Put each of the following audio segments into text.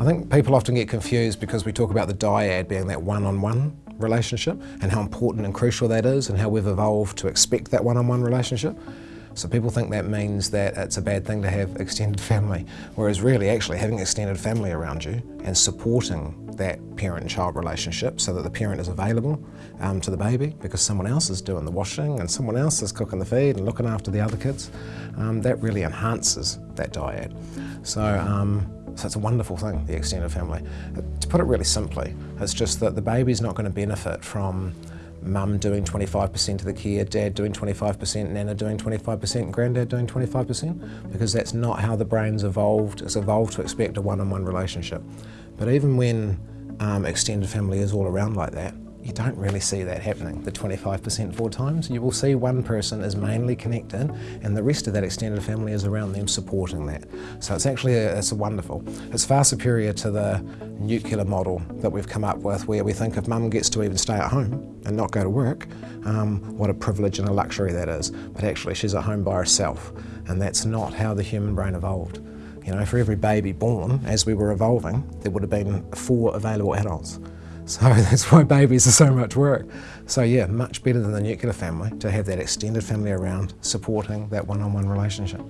I think people often get confused because we talk about the dyad being that one-on-one -on -one relationship and how important and crucial that is and how we've evolved to expect that one-on-one -on -one relationship. So people think that means that it's a bad thing to have extended family, whereas really actually having extended family around you and supporting that parent and child relationship so that the parent is available um, to the baby because someone else is doing the washing and someone else is cooking the feed and looking after the other kids, um, that really enhances that dyad. So um, so it's a wonderful thing, the extended family. To put it really simply, it's just that the baby's not going to benefit from mum doing 25% of the care, dad doing 25%, nana doing 25%, and granddad doing 25%, because that's not how the brain's evolved. It's evolved to expect a one-on-one -on -one relationship. But even when um, extended family is all around like that, you don't really see that happening, the 25% four times. You will see one person is mainly connected and the rest of that extended family is around them supporting that. So it's actually, a, it's a wonderful. It's far superior to the nuclear model that we've come up with where we think if mum gets to even stay at home and not go to work, um, what a privilege and a luxury that is. But actually she's at home by herself and that's not how the human brain evolved. You know, for every baby born, as we were evolving, there would have been four available adults. So that's why babies are so much work. So yeah, much better than the nuclear family to have that extended family around supporting that one-on-one -on -one relationship.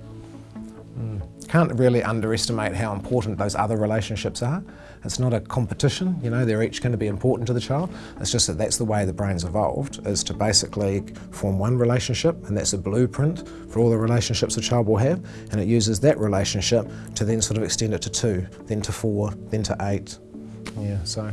Mm. Can't really underestimate how important those other relationships are. It's not a competition, you know, they're each going to be important to the child. It's just that that's the way the brain's evolved, is to basically form one relationship, and that's a blueprint for all the relationships a child will have, and it uses that relationship to then sort of extend it to two, then to four, then to eight. Yeah, so